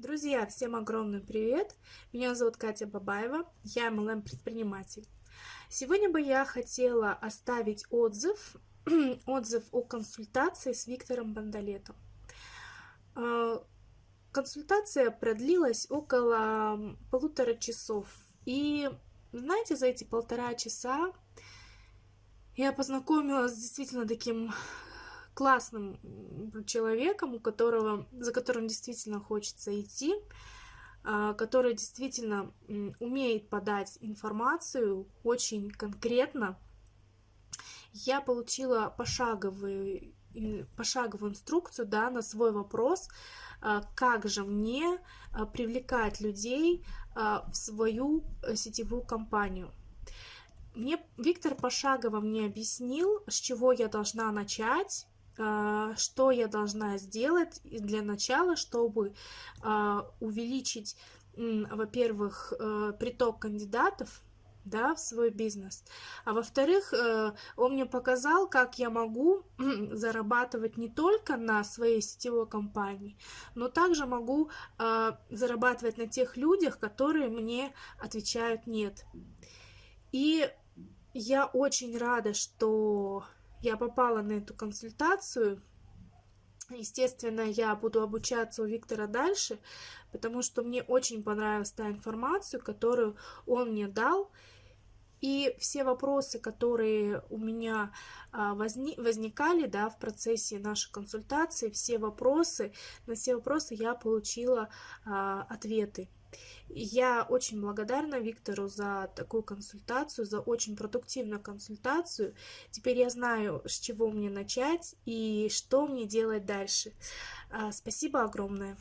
Друзья, всем огромный привет! Меня зовут Катя Бабаева, я MLM-предприниматель. Сегодня бы я хотела оставить отзыв, отзыв о консультации с Виктором Бандалетом. А, консультация продлилась около полутора часов. И знаете, за эти полтора часа я познакомилась с действительно таким классным человеком, у которого, за которым действительно хочется идти, а, который действительно умеет подать информацию очень конкретно. Я получила пошаговую, пошаговую инструкцию да, на свой вопрос, а, как же мне а, привлекать людей в свою э, сетевую компанию. Мне Виктор пошагово мне объяснил, с чего я должна начать, что я должна сделать для начала, чтобы а, увеличить, во-первых, э, приток кандидатов, да, в свой бизнес. А во-вторых, э, он мне показал, как я могу зарабатывать не только на своей сетевой компании, но также могу а, зарабатывать на тех людях, которые мне отвечают «нет». И я очень рада, что я попала на эту консультацию. Естественно, я буду обучаться у Виктора дальше, потому что мне очень понравилась та информация, которую он мне дал. И все вопросы, которые у меня а, возник, возникали да, в процессе нашей консультации, все вопросы, на все вопросы я получила а, ответы. Я очень благодарна Виктору за такую консультацию, за очень продуктивную консультацию. Теперь я знаю, с чего мне начать и что мне делать дальше. А, спасибо огромное.